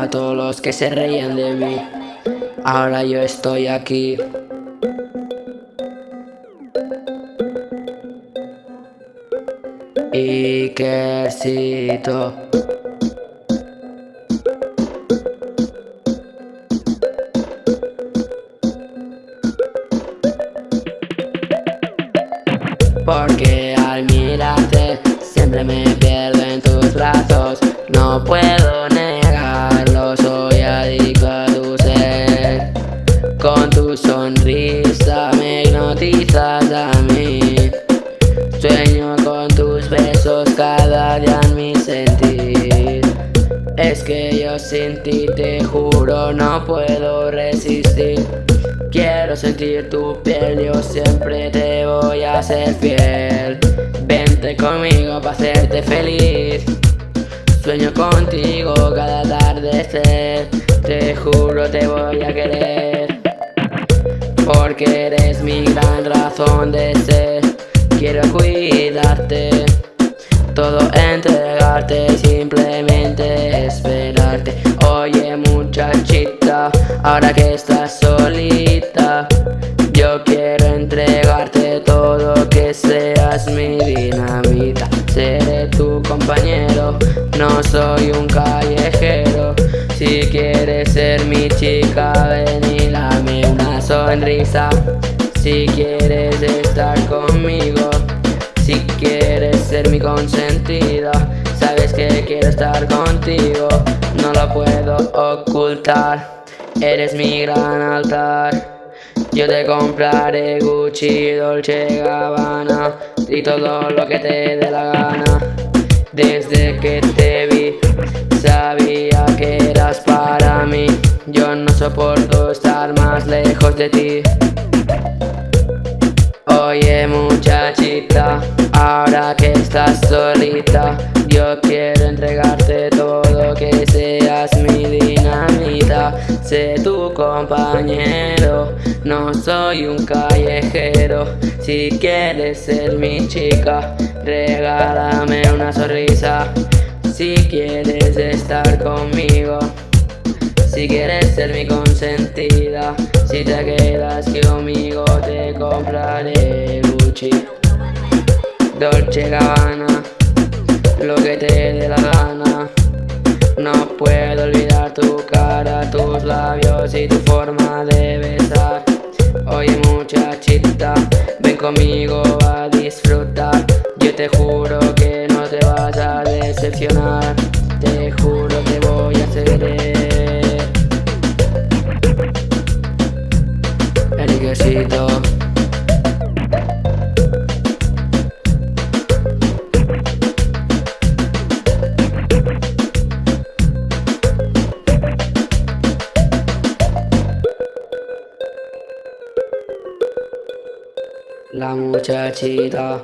a todos los que se reían de mí. Ahora yo estoy aquí. Ikercito Porque al mirarte siempre me pierdo en tus brazos No puedo tu sonrisa me hipnotizas a mí Sueño con tus besos cada día en mi sentir. Es que yo sin ti te juro no puedo resistir. Quiero sentir tu piel, yo siempre te voy a ser fiel. Vente conmigo para hacerte feliz. Sueño contigo cada atardecer Te juro te voy a querer Porque eres mi gran razón de ser. Quiero cuidarte. Todo entregarte Simplemente esperarte. Oye muchachita Ahora que estás solita Yo quiero entregarte todo Que seas mi dinamita. Seré tu compañero No soy un callejero. Si quieres ser mi chica si quieres estar conmigo, si quieres ser mi consentida Sabes que quiero estar contigo, no lo puedo ocultar. Eres mi gran altar. Yo te compraré Gucci, Dolce Gabbana Y todo lo que te dé la gana. Desde que te vi Sabía que eras para mí. Yo no soporto lejos de ti. Oye muchachita, ahora que estás solita Yo quiero entregarte todo, que seas mi dinamita. Sé tu compañero, no soy un callejero. Si quieres ser mi chica, regálame una sonrisa. Si quieres estar conmigo si quieres ser mi consentida Si te quedas conmigo te compraré Gucci Dolce Gabbana Lo que te dé la gana. No puedo olvidar tu cara, tus labios y tu forma de besar. Oye muchachita, ven conmigo a disfrutar. Yo te juro que no te vas a decepcionar La muchachita